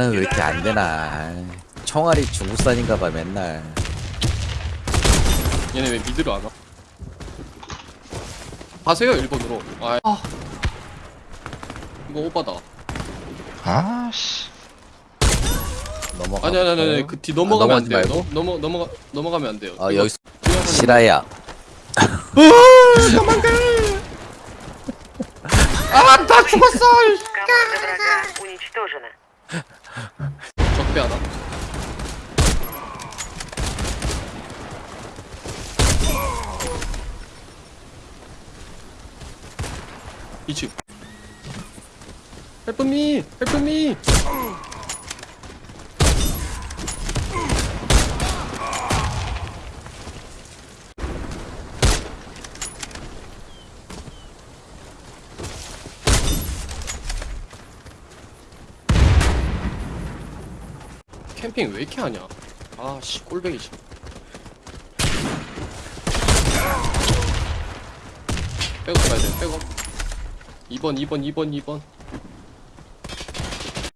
나는 왜 이렇게 안 되나. 청아리 중국산인가봐 맨날. 얘네 왜 미드를 안 와? 가세요 1번으로. 아. 아. 이거 오바다. 아씨. 넘어가. 아니 아니 아니 그 뒤 넘어가면 아, 안 돼요. 넘어 넘어가 넘어가면 안 돼요. 아 여기 시라야. 으아 도망가. 아나 죽었어. 적배 하나 이층 헬프미 헬프미 캠핑 왜 이렇게 하냐? 아씨 꼴뱅이 씨 백업 가야 돼 백업. 2번 2번 2번 2번